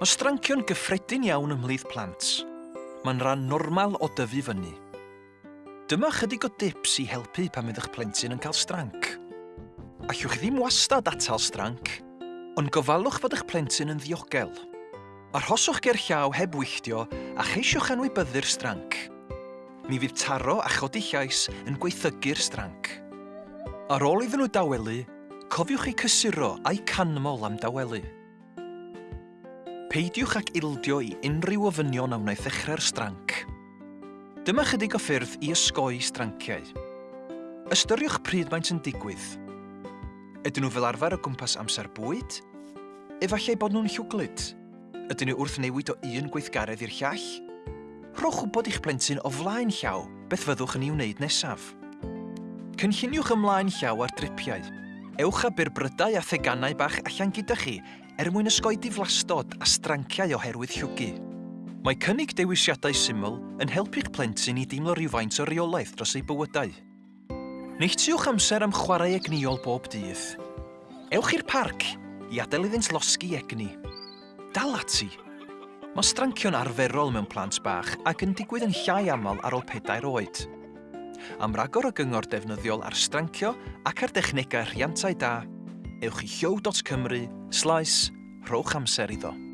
Mae strancio'n gyffredin iawn ymhlith plant. Mae'n rhan normal o dyfu fyny. Dyma chydig o dips i helpu pan fydd eich plentyn yn cael stranc. Allwch chi ddim wastad atal stranc, ond gofalwch fod eich plentyn yn ddiogel. Arhoswch ger llaw heb wylltio a cheisiwch anwybyddu'r stranc. Mi fydd taro a chodi llais yn gweithygu'r stranc. Ar ôl iddyn nhw dawelu, cofiwch eu cysuro a'i canmol am dawelu peidiwch ac ildio i unrhyw ofynion a wnaeth ddechrau'r stranc. Dyma chydig o ffyrdd i ysgoi stranciau. Ystyriwch pryd maent yn digwydd. Ydyn nhw fel arfer o gwmpas amser bwyd? Efallai bod nhw'n llwglyd? Ydyn nhw wrth newid o un gweithgaredd i'r llall? Rhowch wybod eich plentyn o flaen llaw beth fyddwch yn ei wneud nesaf. Cynlluniwch ymlaen llaw ar dripiau. Ewch â byrbrydau a theganau bach allan gyda chi er mwyn ysgoi diflastod a stranciau oherwydd llwgu. Mae cynnig dewisiadau syml yn helpu'ch plentyn i deimlo rhywfaint o reolaeth dros ei bywydau. Neithiwch amser am chwarae egniol bob dydd. Ewch i'r parc i adael iddynt losgi egni. Dal ati. Mae strancio'n arferol mewn plant bach ac yn digwydd yn llai aml ar ôl pedair oed. Am ragor o gyngor defnyddiol ar strancio ac ar dechnegau rhiantau da, ewch i siow.cymru, slais rhowch amser iddo.